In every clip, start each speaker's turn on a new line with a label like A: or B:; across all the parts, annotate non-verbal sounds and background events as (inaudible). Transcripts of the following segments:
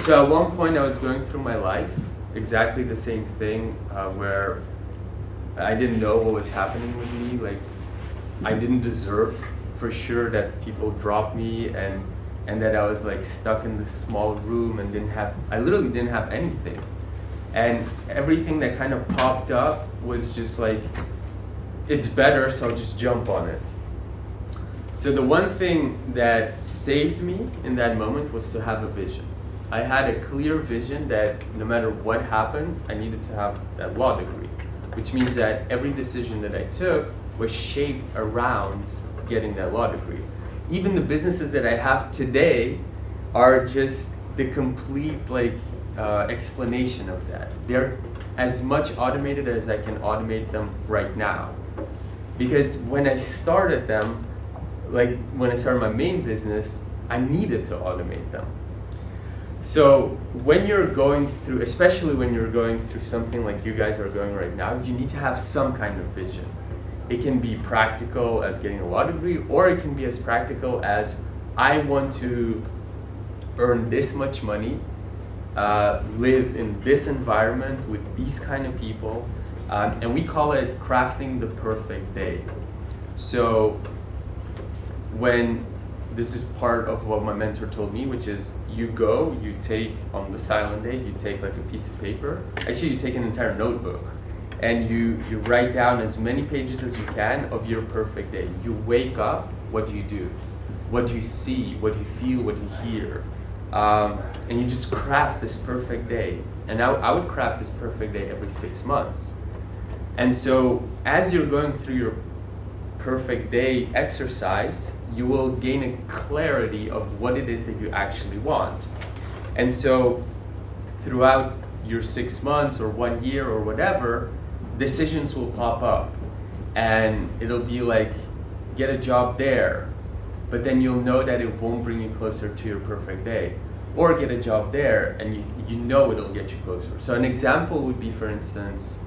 A: so at one point I was going through my life, exactly the same thing uh, where I didn't know what was happening with me. Like I didn't deserve for sure that people dropped me and and that I was like stuck in this small room and didn't have I literally didn't have anything. And everything that kind of popped up was just like it's better so I'll just jump on it. So the one thing that saved me in that moment was to have a vision. I had a clear vision that no matter what happened, I needed to have that law degree, which means that every decision that I took was shaped around getting that law degree. Even the businesses that I have today are just the complete like uh, explanation of that. They're as much automated as I can automate them right now. Because when I started them, like when I started my main business, I needed to automate them. So when you're going through, especially when you're going through something like you guys are going right now, you need to have some kind of vision. It can be practical as getting a law degree, or it can be as practical as I want to earn this much money, uh, live in this environment with these kind of people, um, and we call it crafting the perfect day. So when this is part of what my mentor told me, which is you go, you take on the silent day, you take like a piece of paper. Actually, you take an entire notebook and you, you write down as many pages as you can of your perfect day. You wake up, what do you do? What do you see? What do you feel? What do you hear? Um, and you just craft this perfect day. And I, I would craft this perfect day every six months. And so as you're going through your perfect day exercise, you will gain a clarity of what it is that you actually want. And so throughout your six months or one year or whatever, decisions will pop up and it'll be like, get a job there, but then you'll know that it won't bring you closer to your perfect day. Or get a job there and you, you know it'll get you closer. So an example would be, for instance,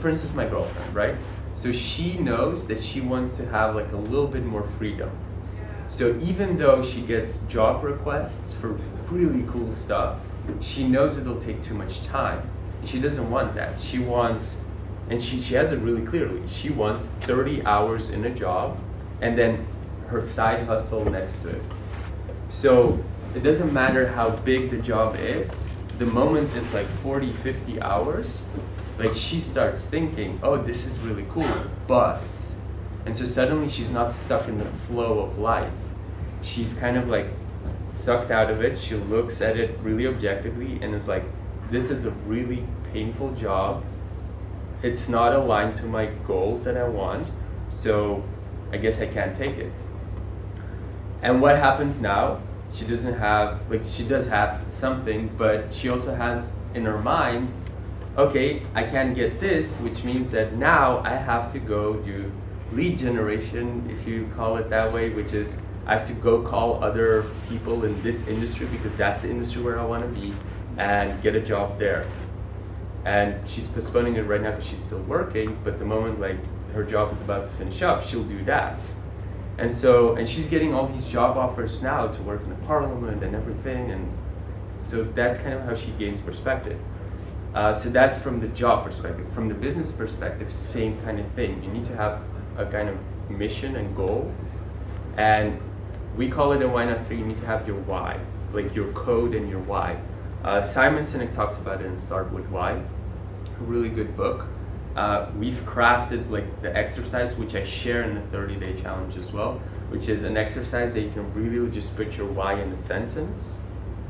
A: for instance, my girlfriend, right? So she knows that she wants to have like a little bit more freedom. So even though she gets job requests for really cool stuff, she knows it'll take too much time. She doesn't want that. She wants, and she, she has it really clearly, she wants 30 hours in a job and then her side hustle next to it. So it doesn't matter how big the job is, the moment it's like 40, 50 hours, like she starts thinking, oh, this is really cool, but and so suddenly she's not stuck in the flow of life. She's kind of like sucked out of it. She looks at it really objectively and is like, this is a really painful job. It's not aligned to my goals that I want. So I guess I can't take it. And what happens now? She doesn't have, like she does have something, but she also has in her mind, okay, I can't get this, which means that now I have to go do lead generation, if you call it that way, which is I have to go call other people in this industry because that's the industry where I want to be and get a job there. And she's postponing it right now because she's still working, but the moment like her job is about to finish up, she'll do that. And so, and she's getting all these job offers now to work in the parliament and everything, and so that's kind of how she gains perspective. Uh, so that's from the job perspective. From the business perspective, same kind of thing. You need to have a kind of mission and goal. And we call it in Why Not 3, you need to have your why, like your code and your why. Uh, Simon Sinek talks about it in Start With Why, a really good book. Uh, we've crafted like the exercise, which I share in the 30 day challenge as well, which is an exercise that you can really just put your why in a sentence.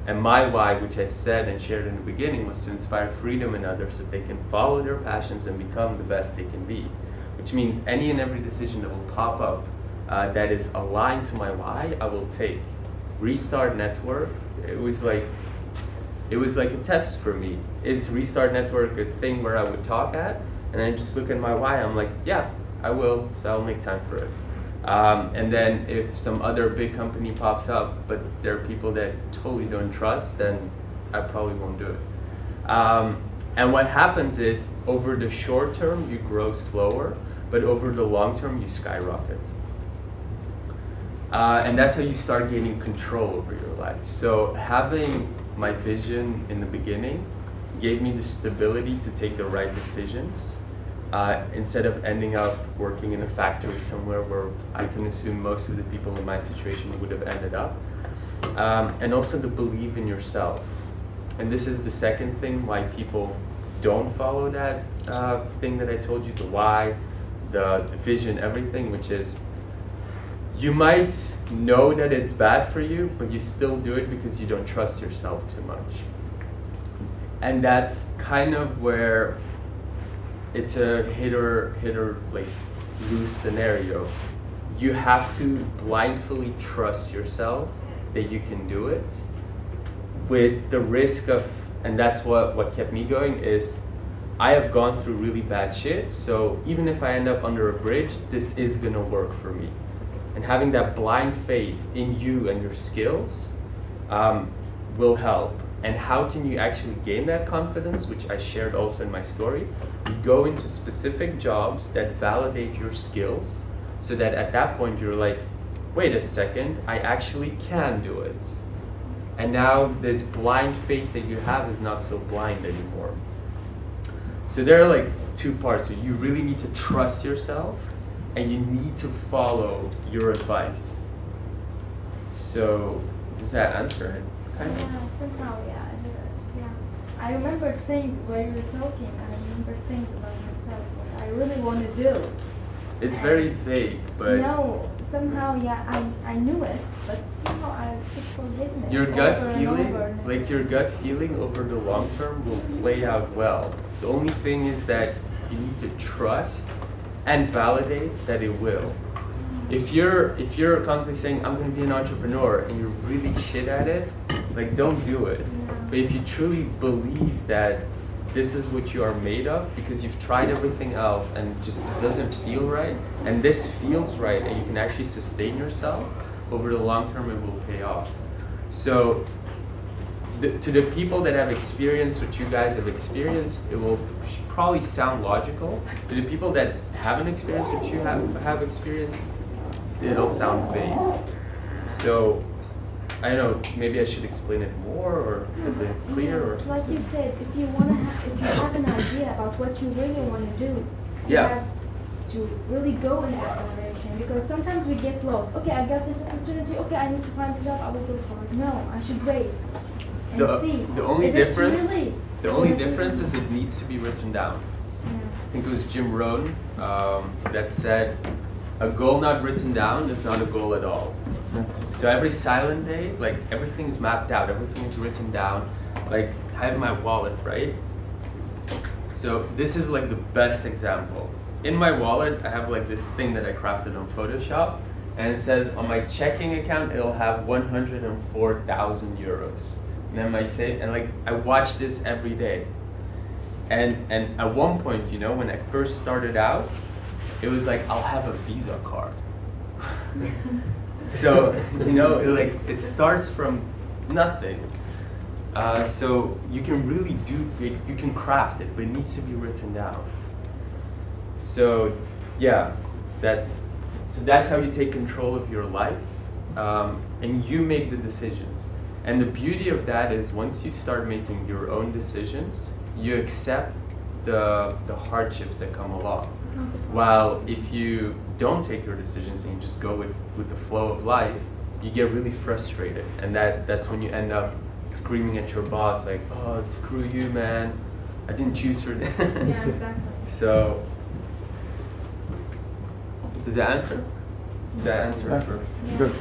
A: And my why, which I said and shared in the beginning, was to inspire freedom in others so they can follow their passions and become the best they can be which means any and every decision that will pop up uh, that is aligned to my why, I will take. Restart Network, it was like, it was like a test for me. Is Restart Network a thing where I would talk at? And I just look at my why, I'm like, yeah, I will, so I'll make time for it. Um, and then if some other big company pops up, but there are people that totally don't trust, then I probably won't do it. Um, and what happens is, over the short term, you grow slower, but over the long term, you skyrocket. Uh, and that's how you start gaining control over your life. So having my vision in the beginning gave me the stability to take the right decisions uh, instead of ending up working in a factory somewhere where I can assume most of the people in my situation would have ended up. Um, and also the believe in yourself. And this is the second thing why people don't follow that uh, thing that I told you, the why, the, the vision, everything, which is you might know that it's bad for you, but you still do it because you don't trust yourself too much. And that's kind of where it's a hit or hit or like lose scenario. You have to blindly trust yourself that you can do it with the risk of and that's what what kept me going is I have gone through really bad shit, so even if I end up under a bridge, this is gonna work for me. And having that blind faith in you and your skills um, will help. And how can you actually gain that confidence, which I shared also in my story? You go into specific jobs that validate your skills so that at that point you're like, wait a second, I actually can do it. And now this blind faith that you have is not so blind anymore. So there are like two parts. So you really need to trust yourself and you need to follow your advice. So does that answer it?
B: Kind of? Yeah, somehow, yeah. I yeah. I remember things while you were talking. I remember things about myself what I really want to do.
A: It's and very vague, but
B: no. Somehow, yeah, I, I knew it, but somehow I keep forgetting it.
A: Your gut feeling, like your gut feeling over the long term will play out well. The only thing is that you need to trust and validate that it will. Mm-hmm. If you're if you're constantly saying I'm going to be an entrepreneur and you're really shit at it, like don't do it. But if you truly believe that this is what you are made of because you've tried everything else and just doesn't feel right and this feels right and you can actually sustain yourself over the long term it will pay off. So to the people that have experienced what you guys have experienced, it will probably sound logical. To the people that haven't experienced what you have, have experienced, it'll sound vague. So, I don't know, maybe I should explain it more, or is it clear? Or?
B: Like you said, if you wanna, have, if you have an idea about what you really want to do, you
A: yeah.
B: have to really go in that direction. Because sometimes we get lost. Okay, I got this opportunity. Okay, I need to find a job. I will go for it. No, I should wait
A: the,
B: see.
A: The only difference,
B: really
A: the only difference is it needs to be written down.
B: Yeah.
A: I think it was Jim Rohn um, that said, a goal not written down is not a goal at all. So every silent day, like everything is mapped out, everything is written down. Like I have my wallet, right? So this is like the best example. In my wallet, I have like this thing that I crafted on Photoshop, and it says on my checking account, it'll have 104,000 euros and then my save and like I watch this every day. And and at one point, you know, when I first started out, it was like I'll have a Visa card. so you know, it, like it starts from nothing. Uh, so you can really do it. You can craft it, but it needs to be written down. So yeah, that's so that's how you take control of your life, um, and you make the decisions. And the beauty of that is once you start making your own decisions, you accept the, the hardships that come along. While if you don't take your decisions and you just go with, with the flow of life, you get really frustrated. And that, that's when you end up screaming at your boss like, oh, screw you, man. I didn't choose for
B: that. (laughs) yeah, exactly.
A: So, does that answer? Does that answer?
B: Yes.